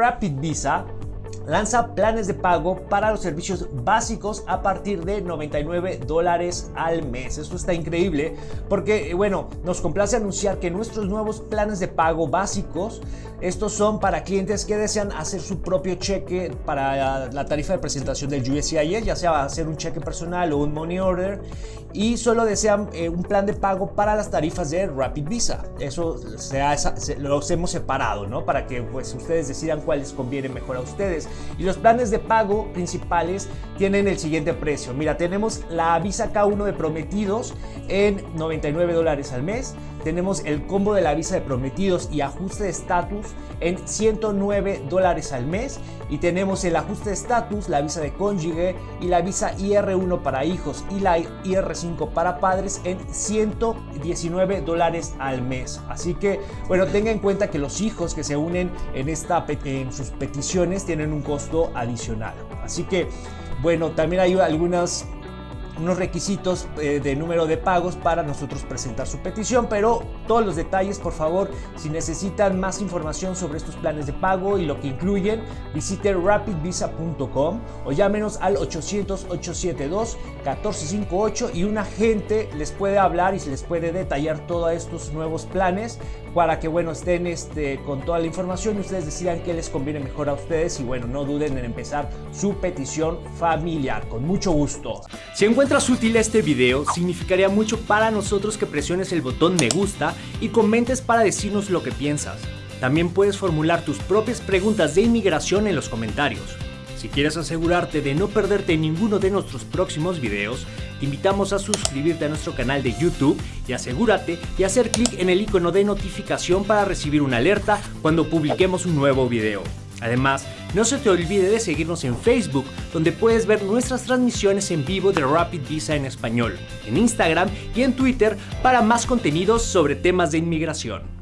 Rapid Visa lanza planes de pago para los servicios básicos a partir de 99 dólares al mes. Esto está increíble porque, bueno, nos complace anunciar que nuestros nuevos planes de pago básicos, estos son para clientes que desean hacer su propio cheque para la tarifa de presentación del USCIS, ya sea hacer un cheque personal o un money order, y solo desean eh, un plan de pago para las tarifas de Rapid Visa. Eso se los hemos separado, ¿no? Para que pues ustedes decidan cuál les conviene mejor a ustedes. Y los planes de pago principales tienen el siguiente precio. Mira, tenemos la Visa K1 de prometidos en 99 dólares al mes. Tenemos el combo de la visa de prometidos y ajuste de estatus en 109 dólares al mes. Y tenemos el ajuste de estatus, la visa de cónyuge y la visa IR1 para hijos y la IR5 para padres en 119 dólares al mes. Así que, bueno, tenga en cuenta que los hijos que se unen en, esta, en sus peticiones tienen un costo adicional. Así que, bueno, también hay algunas unos requisitos eh, de número de pagos para nosotros presentar su petición, pero todos los detalles, por favor, si necesitan más información sobre estos planes de pago y lo que incluyen, visite rapidvisa.com o llámenos al 800-872-1458 y un agente les puede hablar y se les puede detallar todos estos nuevos planes para que, bueno, estén este, con toda la información y ustedes decidan qué les conviene mejor a ustedes y, bueno, no duden en empezar su petición familiar. Con mucho gusto. Si encuentras útil este video, significaría mucho para nosotros que presiones el botón me gusta y comentes para decirnos lo que piensas. También puedes formular tus propias preguntas de inmigración en los comentarios. Si quieres asegurarte de no perderte ninguno de nuestros próximos videos, te invitamos a suscribirte a nuestro canal de YouTube y asegúrate de hacer clic en el icono de notificación para recibir una alerta cuando publiquemos un nuevo video. Además, no se te olvide de seguirnos en Facebook, donde puedes ver nuestras transmisiones en vivo de Rapid Visa en español, en Instagram y en Twitter para más contenidos sobre temas de inmigración.